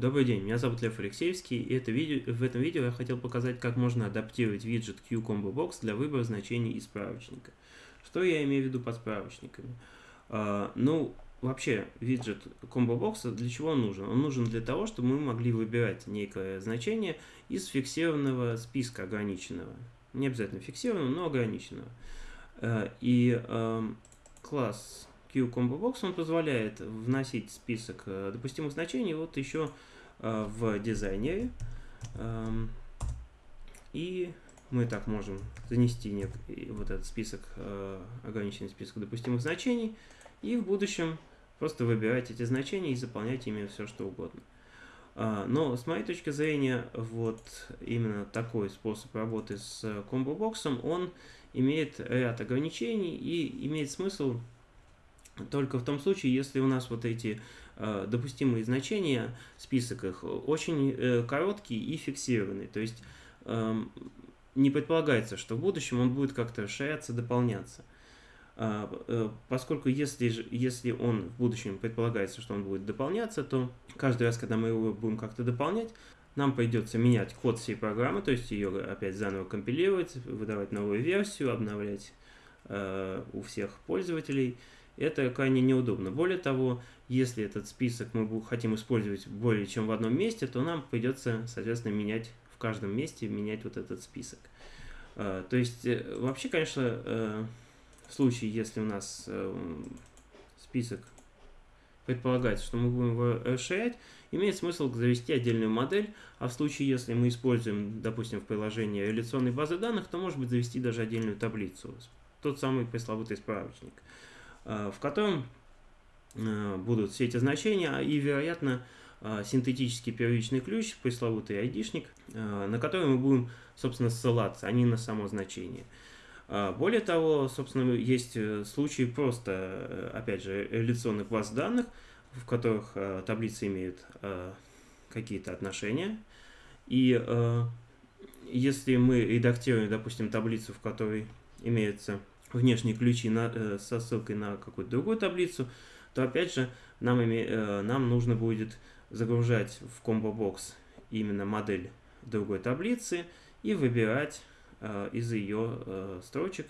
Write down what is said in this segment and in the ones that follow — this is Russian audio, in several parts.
Добрый день, меня зовут Лев Алексеевский, и это видео, в этом видео я хотел показать, как можно адаптировать виджет QComboBox для выбора значений из справочника. Что я имею в виду под справочниками? А, ну, вообще, виджет ComboBox для чего он нужен? Он нужен для того, чтобы мы могли выбирать некое значение из фиксированного списка ограниченного. Не обязательно фиксированного, но ограниченного. А, и а, класс QComboBox он позволяет вносить список э, допустимых значений вот еще в дизайнере. Эм, и мы так можем занести вот этот список, э, ограниченный список допустимых значений, и в будущем просто выбирать эти значения и заполнять ими все, что угодно. Но с моей точки зрения, вот именно такой способ работы с комбо-боксом, он имеет ряд ограничений и имеет смысл только в том случае, если у нас вот эти э, допустимые значения, список их, очень э, короткий и фиксированный. То есть э, не предполагается, что в будущем он будет как-то расширяться, дополняться. Э, э, поскольку если, если он в будущем предполагается, что он будет дополняться, то каждый раз, когда мы его будем как-то дополнять, нам придется менять код всей программы, то есть ее опять заново компилировать, выдавать новую версию, обновлять э, у всех пользователей – это крайне неудобно. Более того, если этот список мы хотим использовать более чем в одном месте, то нам придется, соответственно, менять в каждом месте, менять вот этот список. А, то есть, э, вообще, конечно, э, в случае, если у нас э, список предполагается, что мы будем его расширять, имеет смысл завести отдельную модель, а в случае, если мы используем, допустим, в приложении реляционной базы данных, то, может быть, завести даже отдельную таблицу, тот самый пресловутый справочник. Э, в котором э, будут все эти значения и, вероятно, э, синтетический первичный ключ, пресловутый айдишник, на который мы будем, собственно, ссылаться, а не на само значение. Более того, собственно, есть случаи просто, опять же, реляционных баз данных, в которых таблицы имеют какие-то отношения. И если мы редактируем, допустим, таблицу, в которой имеется внешние ключи на, э, со ссылкой на какую-то другую таблицу, то опять же нам, име, э, нам нужно будет загружать в комбо-бокс именно модель другой таблицы и выбирать э, из ее строчек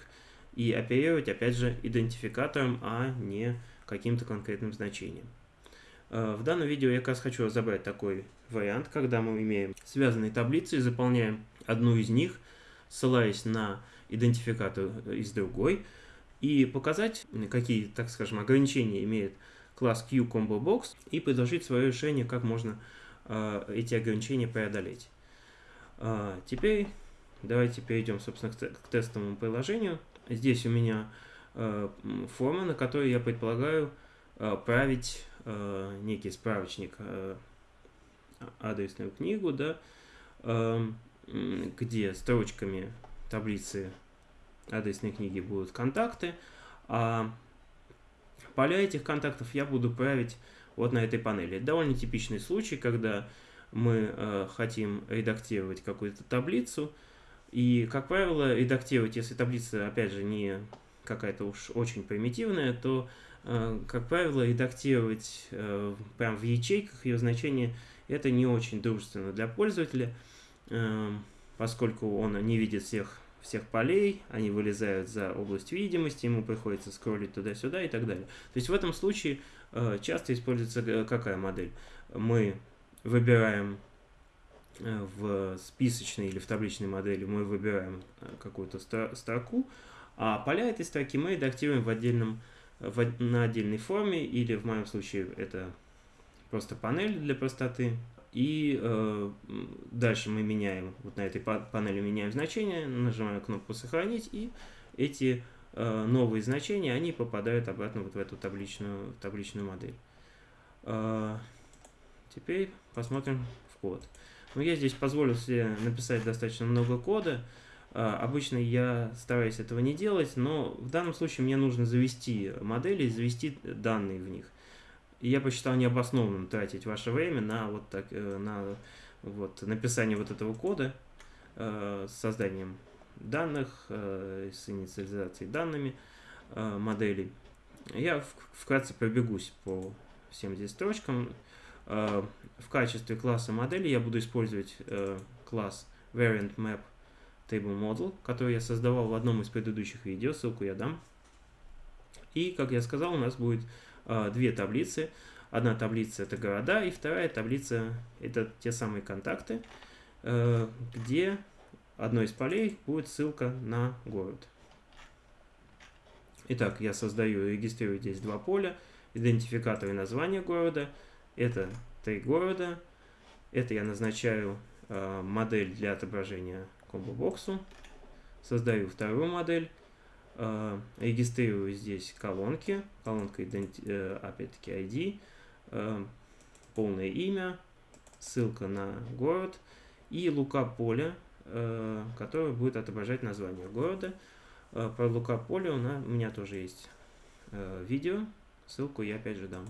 и оперировать опять же идентификатором, а не каким-то конкретным значением. В данном видео я как раз хочу разобрать такой вариант, когда мы имеем связанные таблицы и заполняем одну из них, ссылаясь на идентификатор из другой, и показать, какие, так скажем, ограничения имеет класс QComboBox, и предложить свое решение, как можно э, эти ограничения преодолеть. Э, теперь давайте перейдем, собственно, к, к тестовому приложению. Здесь у меня э, форма, на которой я предполагаю э, править э, некий справочник, э, адресную книгу, да, э, где строчками таблицы адресной книги будут контакты, а поля этих контактов я буду править вот на этой панели. Довольно типичный случай, когда мы э, хотим редактировать какую-то таблицу, и, как правило, редактировать, если таблица, опять же, не какая-то уж очень примитивная, то, э, как правило, редактировать э, прямо в ячейках ее значение это не очень дружественно для пользователя, э, поскольку он не видит всех всех полей, они вылезают за область видимости, ему приходится скроллить туда-сюда и так далее. То есть в этом случае э, часто используется э, какая модель? Мы выбираем э, в списочной или в табличной модели, мы выбираем какую-то строку, а поля этой строки мы редактируем в отдельном, в, на отдельной форме, или в моем случае это просто панель для простоты, и э, дальше мы меняем, вот на этой панели меняем значение, нажимаем кнопку «Сохранить», и эти э, новые значения, они попадают обратно вот в эту табличную, табличную модель. Э, теперь посмотрим в код. Ну, я здесь позволил себе написать достаточно много кода. Э, обычно я стараюсь этого не делать, но в данном случае мне нужно завести модели, завести данные в них. И я посчитал необоснованным тратить ваше время на вот так, э, на вот написание вот этого кода э, с созданием данных, э, с инициализацией данными моделей. Я вкратце пробегусь по всем здесь строчкам. э, в качестве класса модели я буду использовать э, класс variant map table model, который я создавал в одном из предыдущих видео, ссылку я дам. И, как я сказал, у нас будет э, две таблицы. Одна таблица это города, и вторая таблица это те самые контакты, э, где одной из полей будет ссылка на город. Итак, я создаю и регистрирую здесь два поля, идентификатор и название города. Это три города. Это я назначаю э, модель для отображения комбо-боксу. Создаю вторую модель. Э, регистрирую здесь колонки. Колонка, э, опять-таки, ID э, полное имя, ссылка на город и лука поля, э, которое будет отображать название города. Э, про лука поля у, у меня тоже есть видео, ссылку я опять же дам.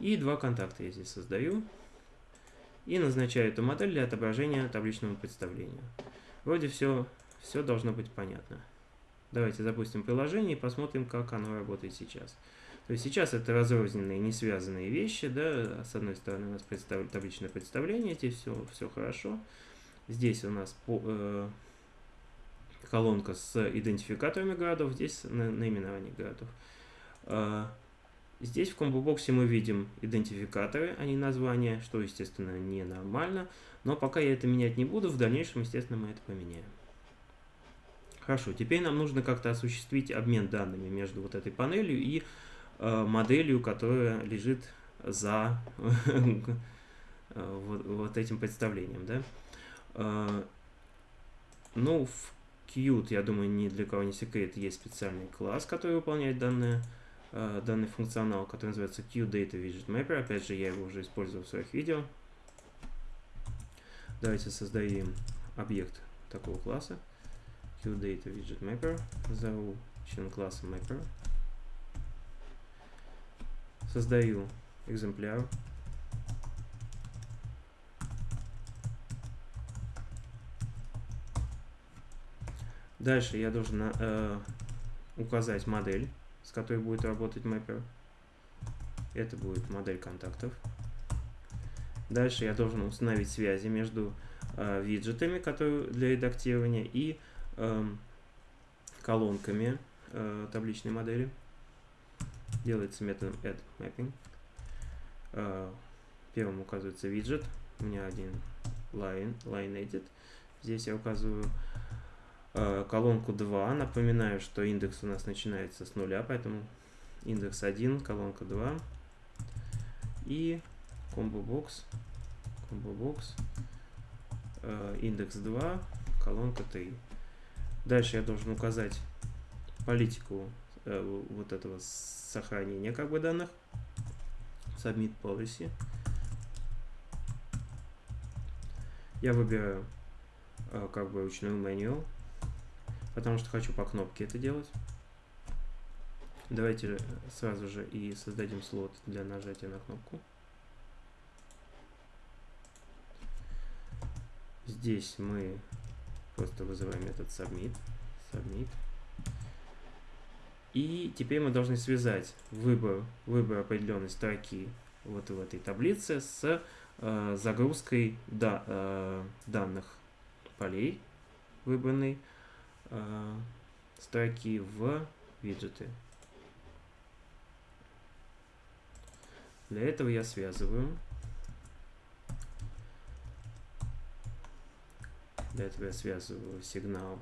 И два контакта я здесь создаю и назначаю эту модель для отображения табличного представления. Вроде все, все должно быть понятно. Давайте запустим приложение и посмотрим, как оно работает сейчас. То есть сейчас это разрозненные, не связанные вещи, да, с одной стороны у нас представ... табличное представление, здесь все, все хорошо. Здесь у нас по, э, колонка с идентификаторами городов, здесь на, наименование городов. Э, здесь в комбо-боксе мы видим идентификаторы, а не названия, что, естественно, ненормально. Но пока я это менять не буду, в дальнейшем, естественно, мы это поменяем. Хорошо, теперь нам нужно как-то осуществить обмен данными между вот этой панелью и Э, моделью, которая лежит за вот, вот этим представлением, да. Э, ну, в Qt, я думаю, ни для кого не секрет, есть специальный класс, который выполняет данное, э, данный функционал, который называется QData Widget Mapper. Опять же, я его уже использовал в своих видео. Давайте создадим объект такого класса. QData Widget Mapper. Зову член класса Mapper создаю экземпляр. Дальше я должен э, указать модель, с которой будет работать mapper. Это будет модель контактов. Дальше я должен установить связи между э, виджетами, которые для редактирования, и колонками э, табличной модели делается методом addMapping. А, первым указывается виджет. У меня один line, line edit. Здесь я указываю а, колонку 2. Напоминаю, что индекс у нас начинается с нуля, поэтому индекс 1, колонка 2. И combo box, combo box, индекс 2, колонка 3. Дальше я должен указать политику э, вот этого сохранения как бы данных. Submit Policy. Я выбираю э, как бы ручную меню, потому что хочу по кнопке это делать. Давайте сразу же и создадим слот для нажатия на кнопку. Здесь мы просто вызываем метод submit. submit. И теперь мы должны связать выбор, выбор определенной строки вот в этой таблице с э, загрузкой да, э, данных полей выбранной э, строки в виджеты. Для этого я связываю. Для этого я связываю сигнал.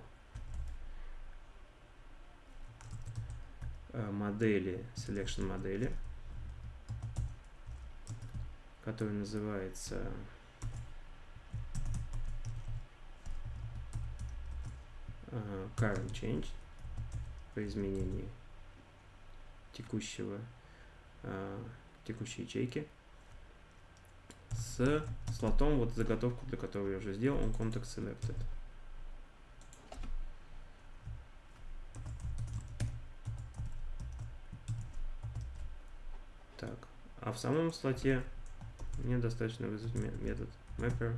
Э, модели, selection модели, который называется uh, current change по изменении текущего uh, текущей ячейки с слотом вот заготовку для которого я уже сделал он context selected А в самом слоте мне достаточно вызвать метод mapper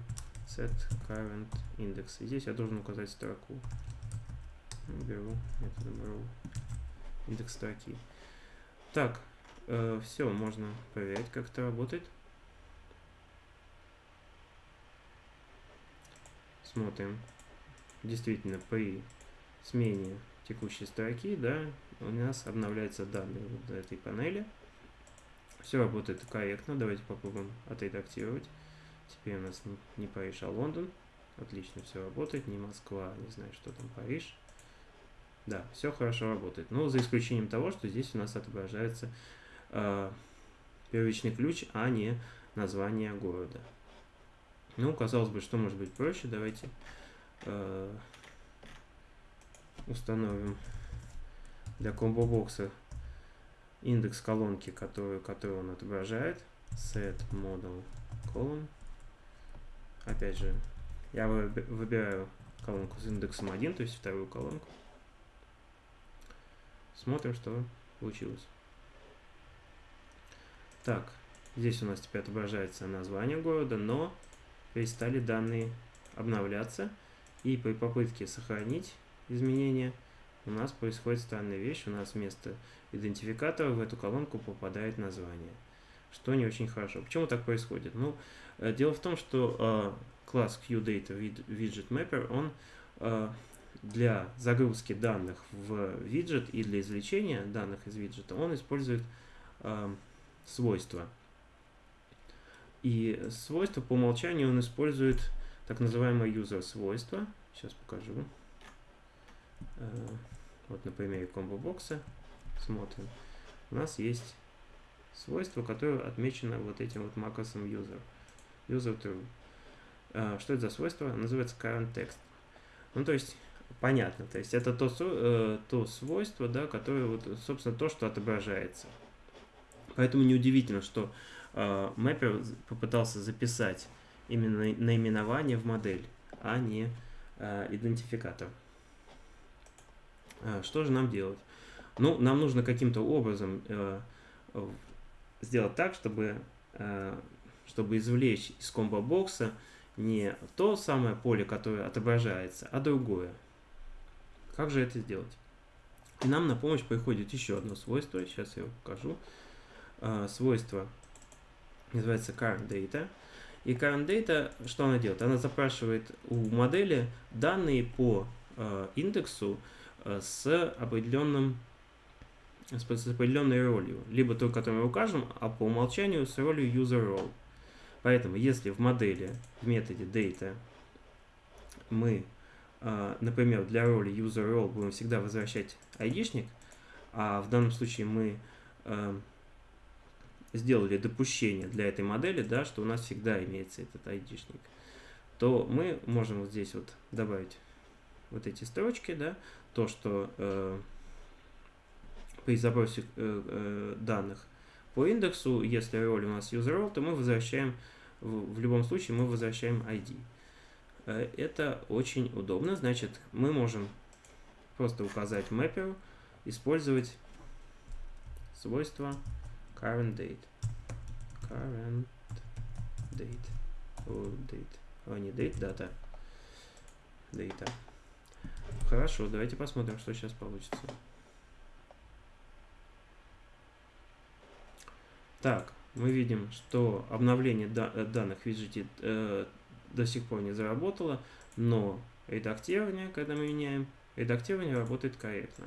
set current index. И здесь я должен указать строку. Беру методом row индекс строки. Так, э, все, можно проверять, как это работает. Смотрим. Действительно, при смене текущей строки, да, у нас обновляются данные вот этой панели. Все работает корректно. Давайте попробуем отредактировать. Теперь у нас не, не Париж, а Лондон. Отлично, все работает. Не Москва, не знаю, что там Париж. Да, все хорошо работает. Но за исключением того, что здесь у нас отображается э, первичный ключ, а не название города. Ну, казалось бы, что может быть проще. Давайте э, установим для комбо-бокса индекс колонки, которую, которую он отображает. Set model column. Опять же, я выбираю колонку с индексом 1, то есть вторую колонку. Смотрим, что получилось. Так, здесь у нас теперь отображается название города, но перестали данные обновляться. И при попытке сохранить изменения у нас происходит странная вещь. У нас вместо идентификатора в эту колонку попадает название. Что не очень хорошо. Почему так происходит? Ну, э, дело в том, что э, класс QData Widget Mapper, он э, для загрузки данных в виджет и для извлечения данных из виджета он использует э, свойства. И свойства по умолчанию он использует так называемое user свойство. Сейчас покажу. Э, вот на примере комбо-бокса смотрим. У нас есть свойство, которое отмечено вот этим вот макросом user. User true. Э, что это за свойство? Называется current text. Ну, то есть, понятно. То есть, это то, э, то свойство, да, которое, вот, собственно, то, что отображается. Поэтому неудивительно, что э, Mapper попытался записать именно наименование в модель, а не э, идентификатор. Э, что же нам делать? Ну, нам нужно каким-то образом сделать так, чтобы, чтобы извлечь из комбо-бокса не то самое поле, которое отображается, а другое. Как же это сделать? И нам на помощь приходит еще одно свойство, сейчас я его покажу. Свойство называется current data. И current data, что она делает? Она запрашивает у модели данные по э, индексу, Э, с определенным с определенной ролью, либо той, которую мы укажем, а по умолчанию с ролью user role. Поэтому, если в модели, в методе data, мы, э, например, для роли user role будем всегда возвращать айдишник, а в данном случае мы э, сделали допущение для этой модели, да, что у нас всегда имеется этот айдишник, то мы можем вот здесь вот добавить вот эти строчки, да, то, что э, при запросе э, э, данных по индексу, если роль у нас user role, то мы возвращаем, в, в любом случае мы возвращаем ID. Э, это очень удобно, значит, мы можем просто указать mapper, использовать свойство current date. Current date. О, date. О, не date, data. Data. Хорошо, давайте посмотрим, что сейчас получится. Так, мы видим, что обновление э, данных в э, до сих пор не заработало, но редактирование, когда мы меняем, редактирование работает корректно.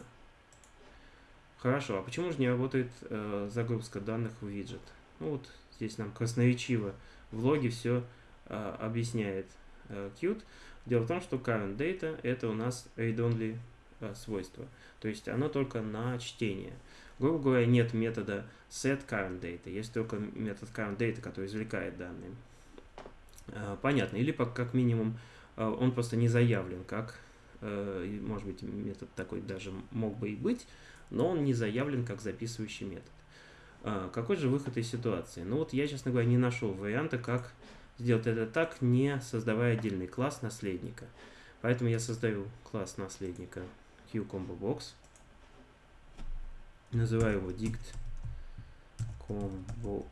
Хорошо, а почему же не работает э, загрузка данных в виджет? Ну вот здесь нам красноречиво в логе все э, объясняет э, Qt. Дело в том, что current data это у нас read-only э, свойство, то есть оно только на чтение. Грубо говоря, нет метода set current data, есть только метод current data, который извлекает данные. Э, понятно, или как минимум э, он просто не заявлен, как, может быть, метод такой даже мог бы и быть, но он не заявлен как записывающий метод. Какой же выход из ситуации? Ну вот я, честно говоря, не нашел варианта, как сделать это так, не создавая отдельный класс наследника. Поэтому я создаю класс наследника QComboBox. Называю его dict combo.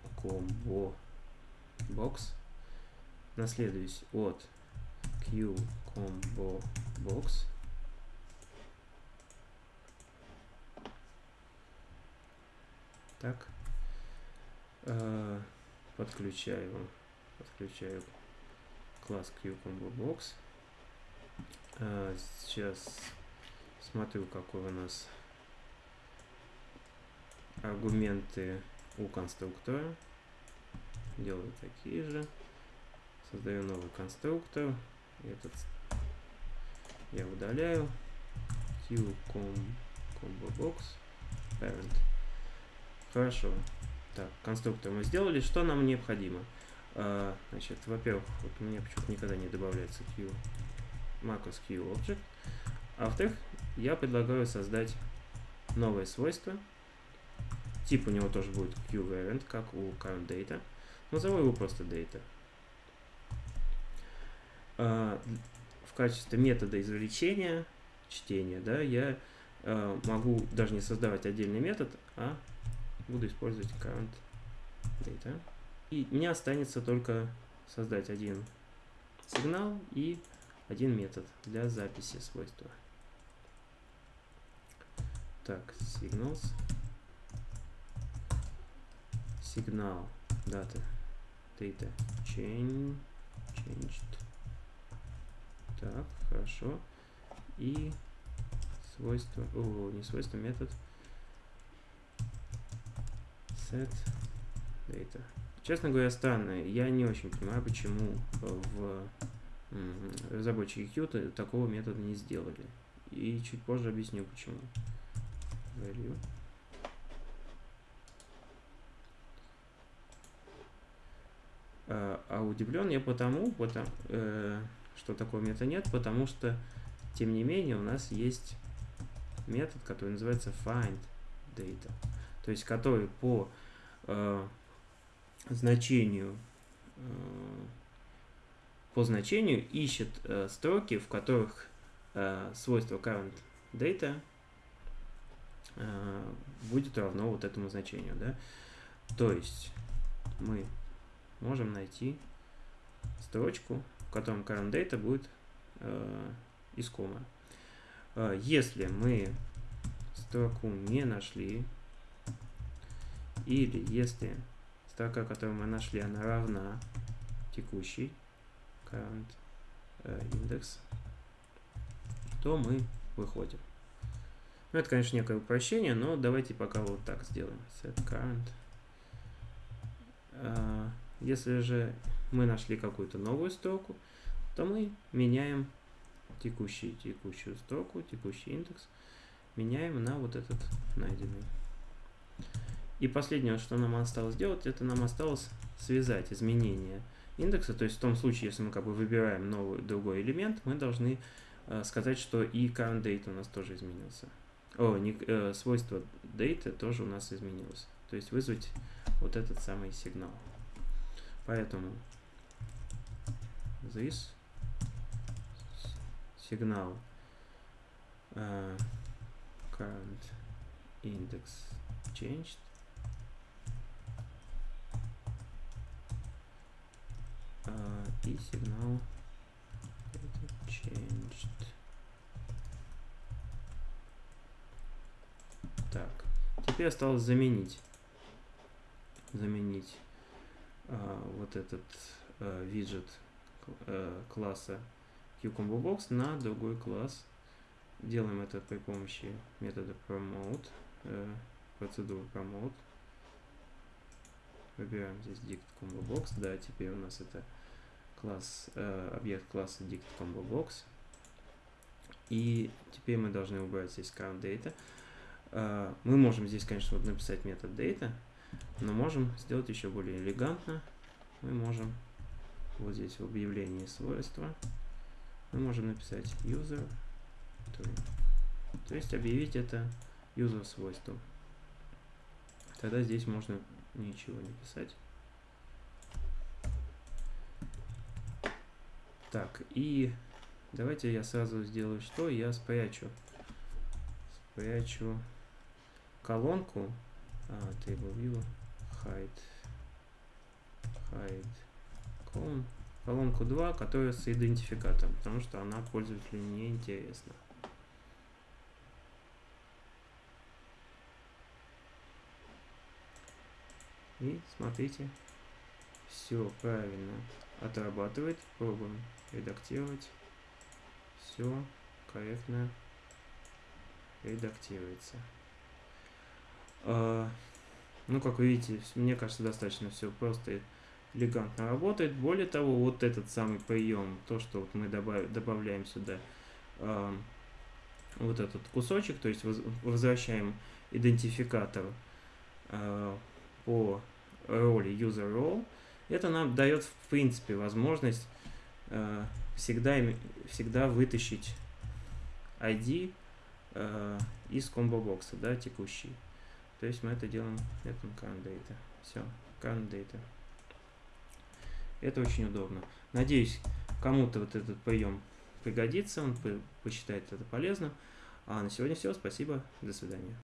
Наследуюсь от QComboBox. Так. Э, подключаю, подключаю класс QComboBox. Э, сейчас смотрю, какой у нас аргументы у конструктора. Делаю такие же. Создаю новый конструктор. Этот я удаляю. QComboBox parent. Хорошо. Так, конструктор мы сделали. Что нам необходимо? А, значит, во-первых, вот у меня почему-то никогда не добавляется Q, macros QObject. А во-вторых, я предлагаю создать новое свойство. Тип у него тоже будет QVariant, как у currentData. Назову его просто data. А, в качестве метода извлечения, чтения, да, я а, могу даже не создавать отдельный метод, а буду использовать current data. И мне останется только создать один сигнал и один метод для записи свойства. Так, signals. Сигнал дата data change, changed. Так, хорошо. И свойство, о, не свойство, метод set data. Честно говоря, странно. Я не очень понимаю, почему в разработчики Qt такого метода не сделали. И чуть позже объясню, почему. Value. А, а удивлен я потому, потому э, что такого метода нет, потому что, тем не менее, у нас есть метод, который называется find data, то есть который по э, значению э, по значению ищет э, строки, в которых э, свойство current data э, будет равно вот этому значению, да. То есть мы можем найти строчку, в котором current data будет э, искомая. Э, если мы строку не нашли, или если строка, которую мы нашли, она равна текущей current э, index, то мы выходим. Ну, это, конечно, некое упрощение, но давайте пока вот так сделаем. Set current. Э, если же мы нашли какую-то новую строку, то мы меняем текущий, текущую строку, текущий индекс, меняем на вот этот найденный. И последнее, что нам осталось сделать, это нам осталось связать изменения индекса. То есть в том случае, если мы как бы выбираем новый другой элемент, мы должны э, сказать, что и current date у нас тоже изменился. О, не, э, свойство date тоже у нас изменилось. То есть вызвать вот этот самый сигнал. Поэтому this сигнал uh, current index changed. Uh, и сигнал changed. Так, теперь осталось заменить. Заменить вот этот а, виджет а, класса QComboBox на другой класс. Делаем это при помощи метода promote, э, процедуры promote. Выбираем здесь dict combo box. Да, теперь у нас это класс, э, объект класса dict combo box. И теперь мы должны убрать здесь count data. Мы можем здесь, конечно, вот написать метод data, но можем сделать еще более элегантно. Мы можем вот здесь в объявлении свойства мы можем написать user true. То есть объявить это user свойством. Тогда здесь можно ничего не писать. Так, и давайте я сразу сделаю что? Я спрячу. Спрячу колонку а, table view hide hide column колонку 2, которая с идентификатором, потому что она пользователю не интересна. И смотрите, все правильно отрабатывает. Пробуем редактировать. Все корректно редактируется. А, ну, как вы видите, мне кажется, достаточно все просто элегантно работает. Более того, вот этот самый прием, то, что вот мы добав, добавляем сюда э, вот этот кусочек, то есть возвращаем идентификатор э, по роли user role, это нам дает в принципе возможность э, всегда, всегда вытащить ID э, из комбо-бокса, да, текущий. То есть мы это делаем методом current data. Все, current data. Это очень удобно. Надеюсь, кому-то вот этот прием пригодится, он посчитает это полезным. А на сегодня все. Спасибо. До свидания.